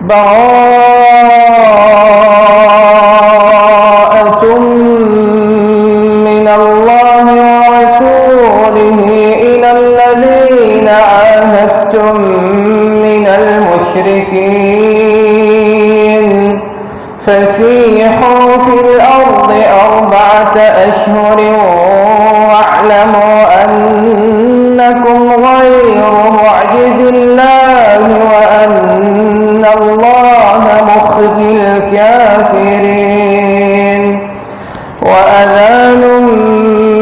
براءة من الله ورسوله إلى الذين عاهدتم من المشركين. فسيحوا في الأرض أربعة أشهر واعلموا أنكم غير معجز الله. الكافرين. وأذان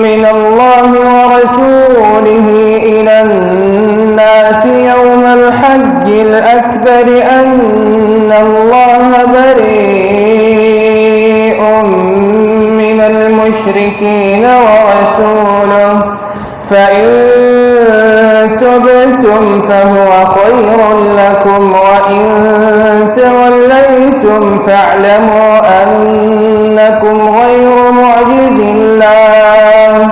من الله ورسوله إلى الناس يوم الحج الأكبر أن الله بريء من المشركين. تبتم فهو خير لكم وإن توليتم فاعلموا أنكم غير معجز الله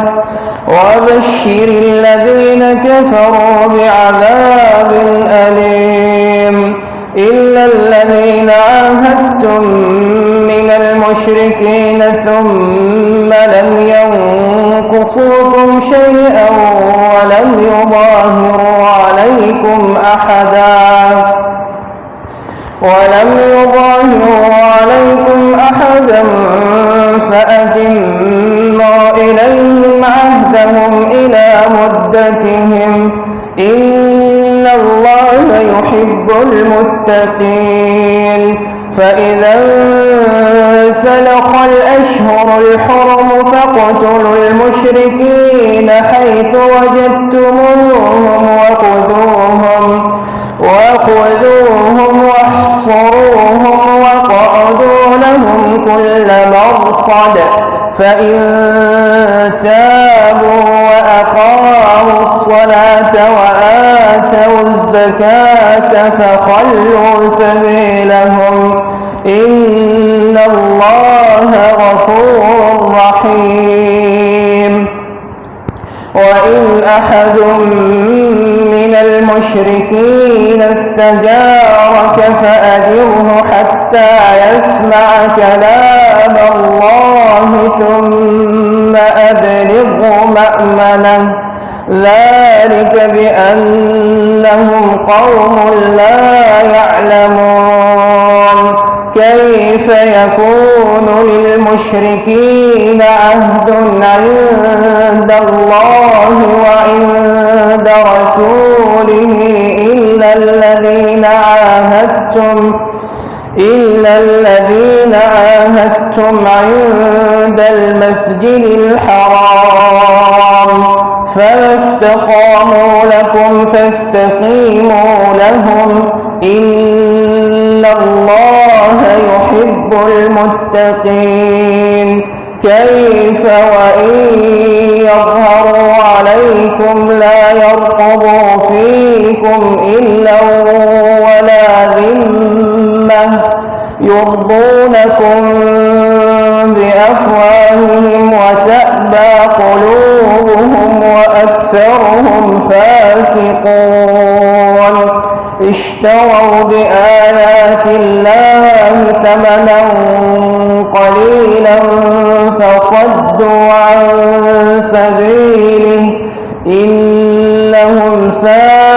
وبشر الذين كفروا بعذاب أليم إلا الذين عاهدتم من المشركين ثم لم ينقصوكم شيئا ولم يظاهروا عليكم أحدا ولم يظاهروا عليكم أحدا فأتموا إليهم عهدهم إلى مدتهم إن الله يحب المتقين فإذا انسلخ الأشهر الحرم فاقتلوا المشركين حيث وجدتموهم وخذوهم فإن تابوا وأقاموا الصلاة وآتوا الزكاة فخلوا سبيلهم إن الله غفور رحيم. وإن أحد من المشركين استجارك فأجره حتى يسمع كلام بأنهم قوم لا يعلمون. كيف يكون للمشركين عهد عند الله وعند رسوله إلا الذين عاهدتم إلا الذين عاهدتم عند المسجد الحرام. فما استقاموا لكم فاستقيموا لهم. إن الله يحب المتقين. كيف وإن يظهروا عليكم لا يرقبوا فيكم إلا ولا ذمة يرضونكم بأفواههم قلوبهم وأكثرهم فاسقون اشتروا بآيات الله ثمنا قليلا فصدوا عن سبيله إنهم ساء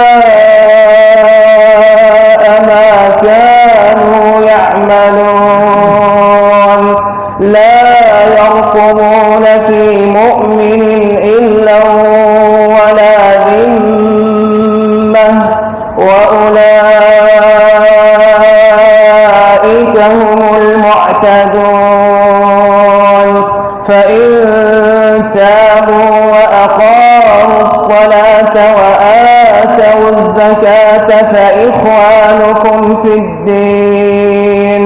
تابوا وأقاموا الصلاة وآتوا الزكاة فإخوانكم في الدين.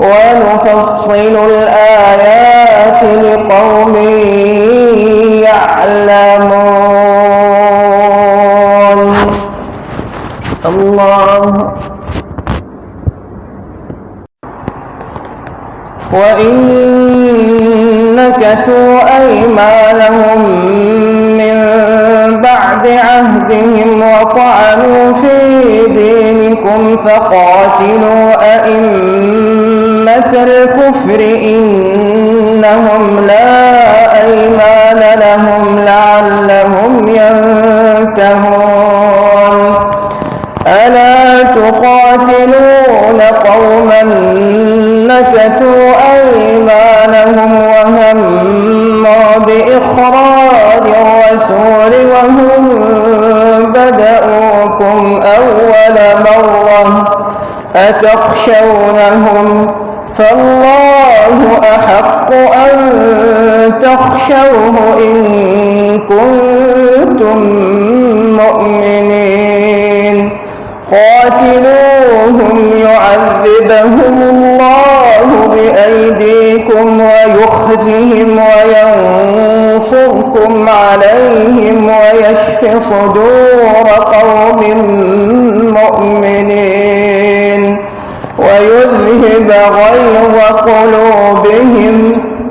ونفصل الآيات لقوم يعلمون. الله. وإن نكثوا أيمانهم من بعد عهدهم وطعنوا في دينكم فقاتلوا أئمة الكفر إنهم لا أيمان لهم لعلهم ينتهون. بإخراج الرسول وهم بدأوكم أول مرة أتخشونهم فالله أحق أن تخشوه إن كنتم مؤمنين قاتلوهم يعذبهم الله بأيديكم ويخزهم وينصركم عليهم ويشف صدور قوم مؤمنين ويذهب غيظ قلوبهم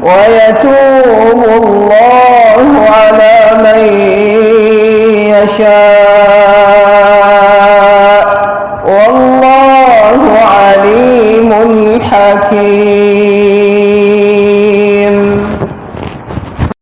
ويتوب الله على من يشاء.